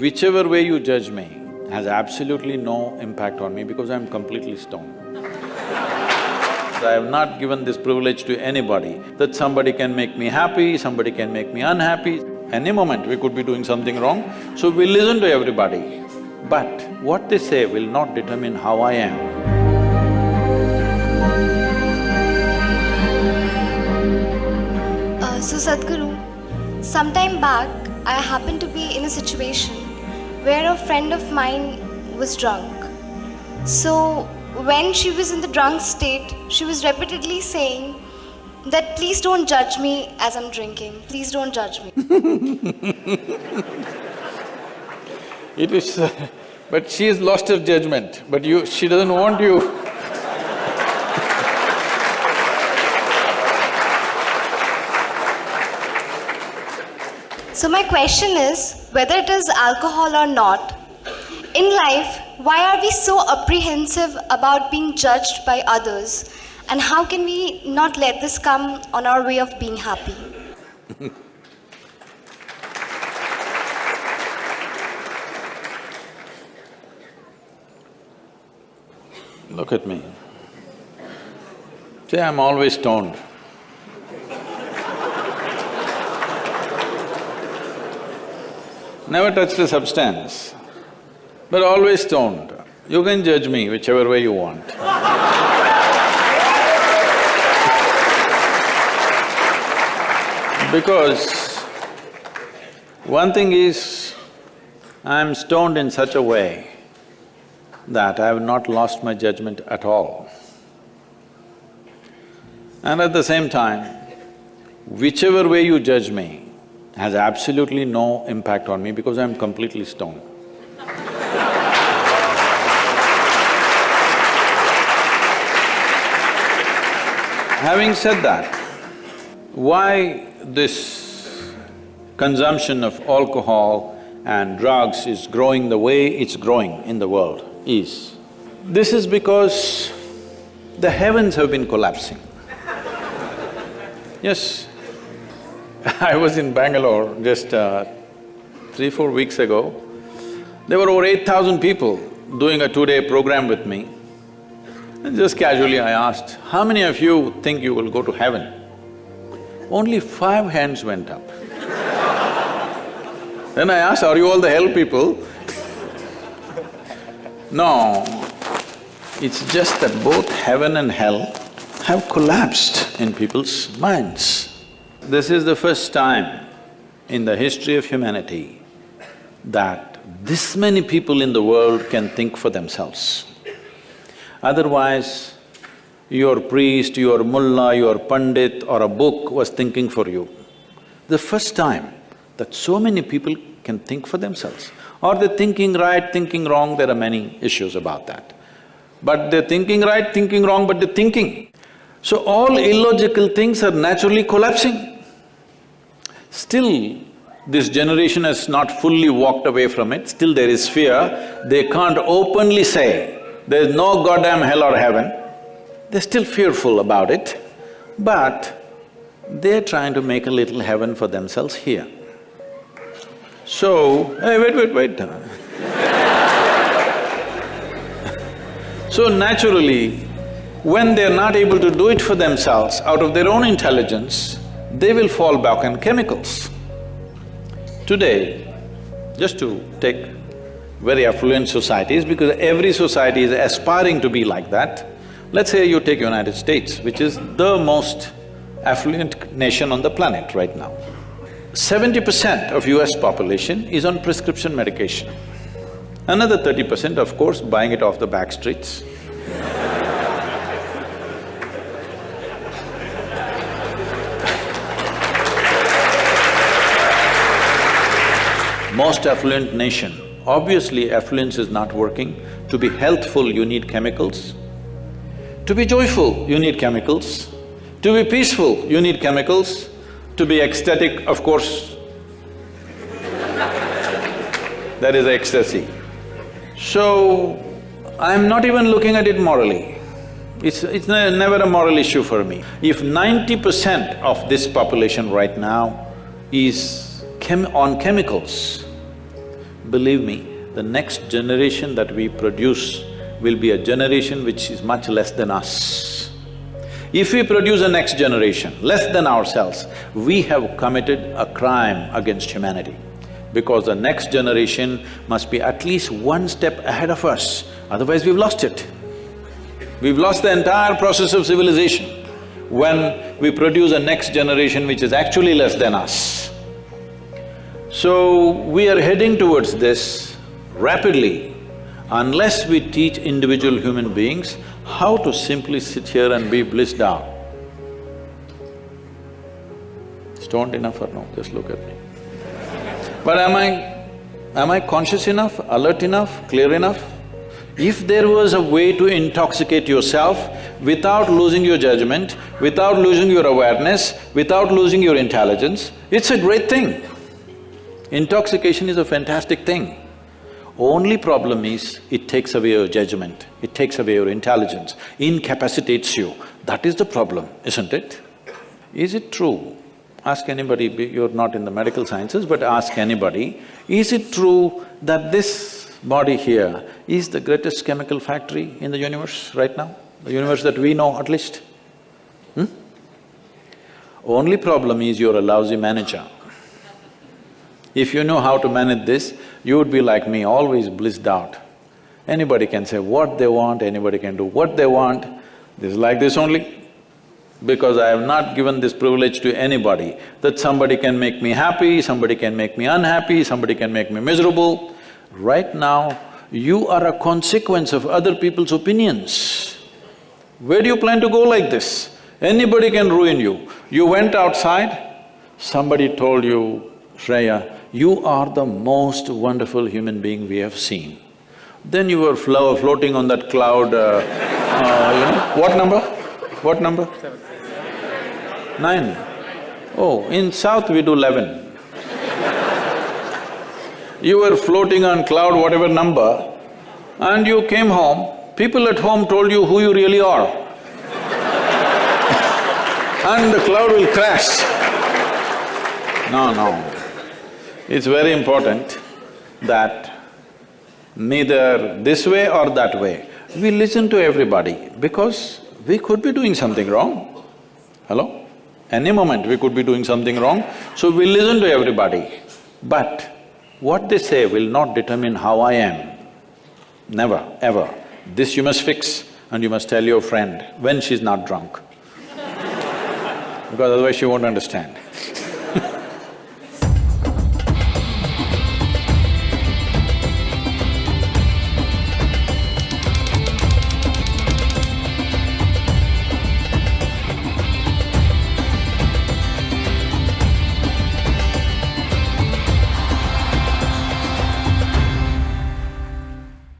whichever way you judge me has absolutely no impact on me because I'm completely stoned. I have not given this privilege to anybody, that somebody can make me happy, somebody can make me unhappy. Any moment we could be doing something wrong, so we listen to everybody. But what they say will not determine how I am. Uh, so Sadhguru, sometime back I happened to be in a situation where a friend of mine was drunk. So when she was in the drunk state, she was repeatedly saying that please don't judge me as I'm drinking, please don't judge me. It is… but she has lost her judgment, but you… she doesn't want you So my question is, whether it is alcohol or not, in life, why are we so apprehensive about being judged by others? And how can we not let this come on our way of being happy? Look at me. See, I'm always stoned. Never touched a substance, but always stoned. You can judge me whichever way you want. Because one thing is, I'm stoned in such a way that I have not lost my judgment at all. And at the same time, whichever way you judge me has absolutely no impact on me because I'm completely stoned. Having said that, why this consumption of alcohol and drugs is growing the way it's growing in the world is, this is because the heavens have been collapsing. Yes, I was in Bangalore just uh, three, four weeks ago. There were over eight thousand people doing a two-day program with me. And just casually I asked, how many of you think you will go to heaven? Only five hands went up. then I asked, are you all the hell people? no, it's just that both heaven and hell have collapsed in people's minds. This is the first time in the history of humanity that this many people in the world can think for themselves. Otherwise, your priest, your mullah, your pandit or a book was thinking for you. The first time that so many people can think for themselves. Are they're thinking right, thinking wrong? There are many issues about that. But they're thinking right, thinking wrong, but they're thinking. So all illogical things are naturally collapsing. Still, this generation has not fully walked away from it, still there is fear. They can't openly say, there's no goddamn hell or heaven. They're still fearful about it, but they're trying to make a little heaven for themselves here. So, hey, wait, wait, wait So naturally, when they're not able to do it for themselves out of their own intelligence, they will fall back on chemicals. Today, just to take very affluent societies, because every society is aspiring to be like that, let's say you take United States, which is the most affluent nation on the planet right now. Seventy percent of US population is on prescription medication. Another thirty percent, of course, buying it off the back streets. Most affluent nation, obviously affluence is not working. To be healthful, you need chemicals. To be joyful, you need chemicals. To be peaceful, you need chemicals. To be ecstatic, of course, that is ecstasy. So, I'm not even looking at it morally. It's… it's ne never a moral issue for me. If ninety percent of this population right now is chem on chemicals, believe me, the next generation that we produce will be a generation which is much less than us. If we produce a next generation less than ourselves, we have committed a crime against humanity because the next generation must be at least one step ahead of us, otherwise we've lost it. We've lost the entire process of civilization when we produce a next generation which is actually less than us. So, we are heading towards this rapidly unless we teach individual human beings how to simply sit here and be blissed out. Stoned enough or no? Just look at me. But am I… am I conscious enough, alert enough, clear enough? If there was a way to intoxicate yourself without losing your judgment, without losing your awareness, without losing your intelligence, it's a great thing. Intoxication is a fantastic thing. Only problem is, it takes away your judgment, it takes away your intelligence, incapacitates you. That is the problem, isn't it? Is it true? Ask anybody, you're not in the medical sciences, but ask anybody, is it true that this body here is the greatest chemical factory in the universe right now? The universe that we know at least? Hmm? Only problem is you're a lousy manager. If you know how to manage this, you would be like me, always blissed out. Anybody can say what they want, anybody can do what they want, this is like this only. Because I have not given this privilege to anybody, that somebody can make me happy, somebody can make me unhappy, somebody can make me miserable. Right now, you are a consequence of other people's opinions. Where do you plan to go like this? Anybody can ruin you. You went outside, somebody told you, Shreya, you are the most wonderful human being we have seen. Then you were flo floating on that cloud, uh, uh, you know, what number? What number? Nine. Oh, in south we do eleven. you were floating on cloud whatever number and you came home, people at home told you who you really are. and the cloud will crash. No, no. It's very important that neither this way or that way, we listen to everybody because we could be doing something wrong. Hello? Any moment we could be doing something wrong, so we listen to everybody. But what they say will not determine how I am. Never, ever. This you must fix and you must tell your friend when she's not drunk because otherwise she won't understand.